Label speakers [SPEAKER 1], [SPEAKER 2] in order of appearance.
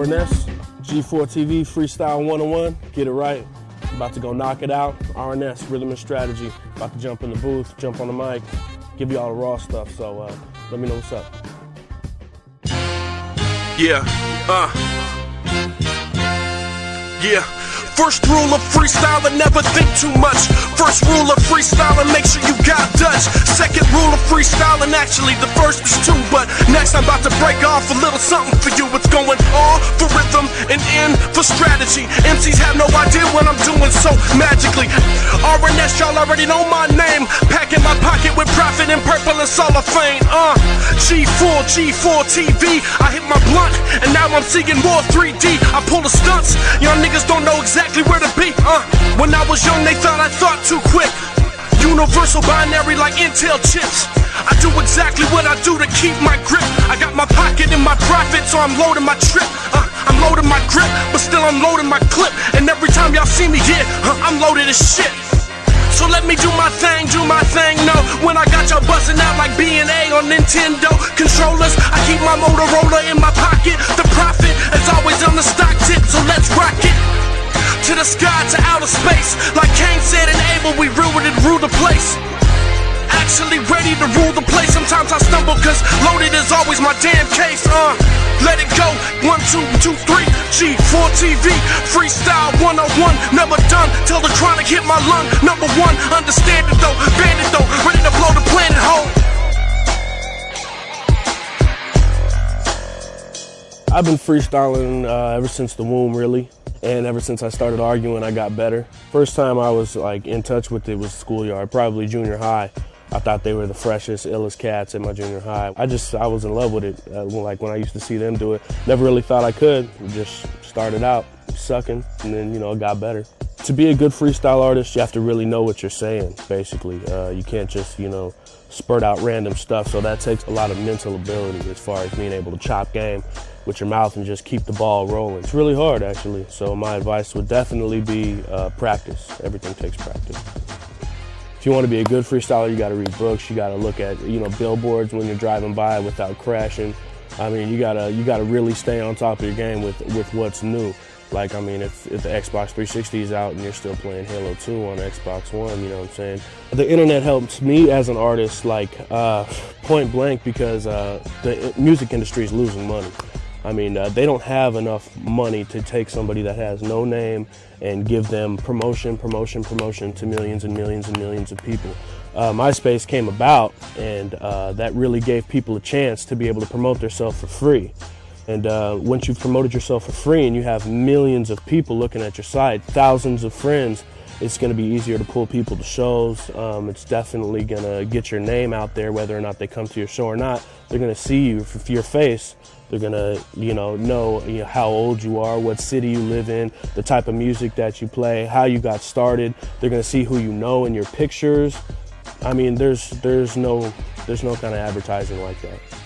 [SPEAKER 1] RNS, G4 TV, Freestyle 101. Get it right. About to go knock it out. RNS, Rhythm and Strategy. About to jump in the booth, jump on the mic, give you all the raw stuff. So uh, let me know what's up.
[SPEAKER 2] Yeah, uh. Yeah. First rule of freestyling, never think too much. First rule of freestyling, freestyling, actually, the first is two. But next, I'm about to break off a little something for you. It's going R for rhythm and in for strategy. MCs have no idea what I'm doing so magically. RNS, y'all already know my name. Packing my pocket with profit and purple and Fame. Uh, G4, G4 TV. I hit my blunt, and now I'm seeing more 3D. I pull the stunts, y'all niggas don't know exactly where to be. Uh, when I was young, they thought I thought too quick. Universal binary like Intel chips. I do exactly what I do to keep my grip. I got my pocket in my profit, so I'm loading my trip. Uh, I'm loading my grip, but still I'm loading my clip. And every time y'all see me here, uh, I'm loaded as shit. So let me do my thing, do my thing, no When I got y'all busting out like B&A on Nintendo Controllers, I keep my Motorola in my pocket The profit is always on the stock tip, so let's rock it to the sky, to rule the place. Actually ready to rule the place. Sometimes I stumble, cause loaded is always my damn case. Uh, let it go. One, two, two, three. G4 TV, freestyle 101. Never done till the chronic hit my lung. Number one, understand it though. Bandit though, ready to blow the planet whole.
[SPEAKER 1] I've been freestyling uh, ever since the womb, really. And ever since I started arguing, I got better. First time I was like in touch with it was schoolyard, probably junior high. I thought they were the freshest, illest cats in my junior high. I just, I was in love with it. Uh, like when I used to see them do it, never really thought I could. Just started out sucking and then, you know, got better. To be a good freestyle artist, you have to really know what you're saying, basically. Uh, you can't just, you know, spurt out random stuff. So that takes a lot of mental ability as far as being able to chop game with your mouth and just keep the ball rolling. It's really hard actually. So my advice would definitely be uh, practice. Everything takes practice. If you want to be a good freestyler, you got to read books. You got to look at you know billboards when you're driving by without crashing. I mean, you gotta you gotta really stay on top of your game with with what's new. Like, I mean, if, if the Xbox 360 is out and you're still playing Halo 2 on Xbox One, you know what I'm saying? The internet helps me as an artist, like, uh, point blank, because uh, the music industry is losing money. I mean, uh, they don't have enough money to take somebody that has no name and give them promotion, promotion, promotion to millions and millions and millions of people. Uh, MySpace came about, and uh, that really gave people a chance to be able to promote themselves for free. And uh, once you've promoted yourself for free and you have millions of people looking at your site, thousands of friends, it's going to be easier to pull people to shows. Um, it's definitely going to get your name out there, whether or not they come to your show or not. They're going to see you your face they're gonna, you know, know, you know how old you are, what city you live in, the type of music that you play, how you got started. They're gonna see who you know in your pictures. I mean, there's there's no there's no kind of advertising like that.